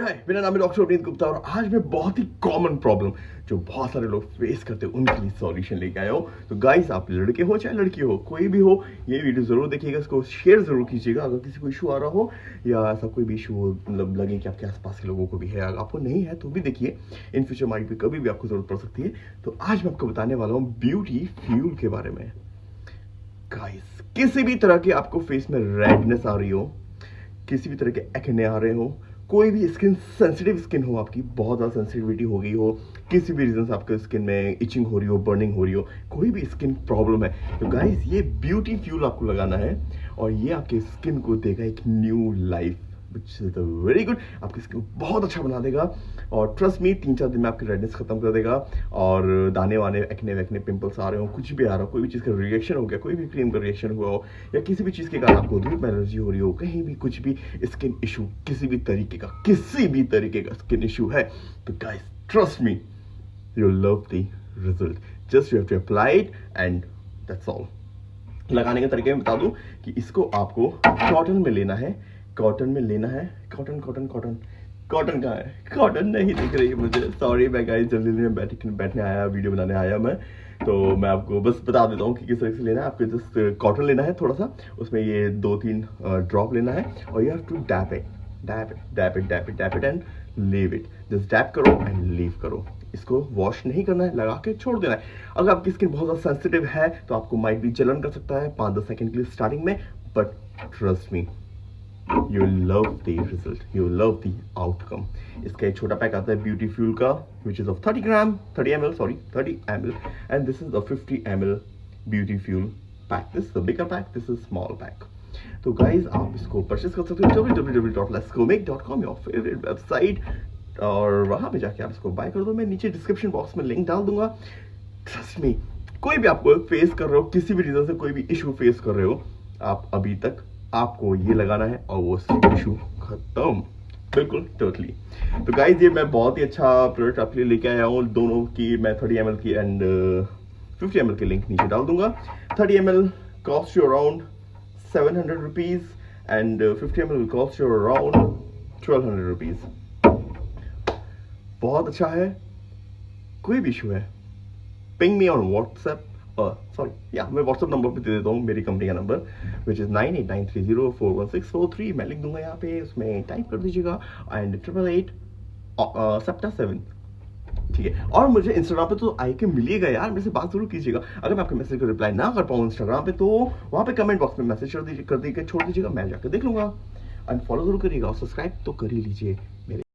हाय मेरा नाम है डॉक्टर अवनीत गुप्ता और आज मैं बहुत ही कॉमन प्रॉब्लम जो बहुत सारे लोग फेस करते हैं, उनके लिए सॉल्यूशन लेके आया हूँ। तो गाइस आप लड़के हो चाहे लड़की हो, कोई भी हो, ये वीडियो ज़रूर देखिएगा, इसको शेयर ज़रूर कीजिएगा। अगर किसी को इशू आ रहा हो या ऐसा कोई भी इशू मतलब लगे कि आपके आसपास के लोगों को भी है, अगर आपको नहीं है तो भी देखिए इन फ्यूचर माइंड पे कभी भी आपको ज़रूरत पड़ सकती है। तो आज मैं आपको बताने वाला हूँ ब्यूटी फ्यूल के बारे में। गाइस किसी भी तरह के आपको फेस में रेडनेस आ रही हो, किसी भी तरह के एक्ने आ रहे हो कोई भी स्किन सेंसिटिव स्किन हो आपकी, बहुत ज़्यादा सेंसिटिविटी हो गई हो, किसी भी रीज़न से आपके स्किन में इचिंग हो रही हो बर्निंग हो रही हो, कोई भी स्किन प्रॉब्लम है तो गाइस ये ब्यूटी फ्यूल आपको लगाना है और ये आपके स्किन को देगा एक new life which is very good आपकी स्किन बहुत अच्छा बना देगा। और ट्रस्ट मी तीन चार दिन में आपकी रेडनेस खत्म कर देगा। और दाने वाने एक्ने वैकने पिंपल्स आ रहे हो, कुछ भी आ रहा हो, कोई भी चीज़ का रिएक्शन हो गया, कोई भी क्रीम का रिएक्शन हुआ हो, या किसी भी चीज़ के कारण आपको धूप एलर्जी हो रही हो, कहीं भी कुछ भी स्किन इशू किसी भी तरीके का, किसी भी तरीके का स्किन इशू है तो guys trust me you love the result just you have to apply it and that's all लगाने के तरीके में बता दूँ कि इसको आपको कॉटन में लेना है। कॉटन में लेना है। कॉटन कॉटन कॉटन कॉटन कहाँ है? कॉटन नहीं दिख रही मुझे। सॉरी मैं गाइस जल्दी में बैठ बैठने आया वीडियो बनाने आया मैं। तो मैं आपको बस बता देता हूँ कि किस तरह से लेना है। आपको जस्ट कॉटन लेना है थोड़ा सा। उसमें ये दो तीन ड्रॉप लेना है और you have to dab it dab it dab it dab it dab it and leave it just dab करो एंड लीव करो। इसको वॉश नहीं करना है, लगा के छोड़ देना है। अगर आपकी स्किन बहुत ज़्यादा सेंसिटिव है तो आपको माइट भी जलन कर सकता है पाँच दस सेकेंड के लिए स्टार्टिंग में but trust me you love the result you love the outcome इसका एक छोटा पैक आता है ब्यूटी फ्यूल का which is of 30 gram 30 M sorry 30 M and this is a 50 M beauty fuel pack this bigger pack this is small pack तो guys आप इसको purchase कर सकते हो www.letsgomake.com योर फेवरेट वेबसाइट और वहाँ पे जाके आप इसको बाय कर दो। मैं नीचे डिस्क्रिप्शन बॉक्स में लिंक डाल दूँगा। ट्रस्ट मी कोई भी आपको फेस कर रहे हो, किसी भी रीजन से कोई भी इशू फेस कर रहे हो, आप अभी तक आपको ये लगाना है और वो सब इशू खत्म। बिल्कुल टोटली तो गाइज़ ये मैं बहुत ही अच्छा प्रोडक्ट आपके लिए लेके आया हूँ। दोनों की मैं थर्टी एम की एंड फिफ्टी एम की लिंक नीचे डाल दूँगा। Thirty M L cost you around seven hundred rupees and fifty M L cost you around twelve hundred rupees बहुत अच्छा है। कोई भी इशू है। Ping me on WhatsApp sorry या मैं व्हाट्सअप नंबर पे दे देता हूँ, मेरी कंपनी का number which is nine eight nine three zero four one six four three मैं लिख दूँगा यहाँ पे, उसमें टाइप कर दीजिएगा एंड ट्रिपल एट सेप्टा सेवन ठीक है? और मुझे इंस्टाग्राम पे तो आई के मिलिएगा यार, मेरे से बात ज़रूर कीजिएगा। अगर मैं आपके मैसेज को रिप्लाई ना कर पाऊँ इंस्टाग्राम पे तो वहाँ पे कमेंट बॉक्स में मैसेज कर दीजिए कर दीजिए छोड़ दीजिएगा, मैं जाकर देख लूँगा। एंड फॉलो ज़रूर करिएगा और सब्सक्राइब तो कर ही लीजिए मेरे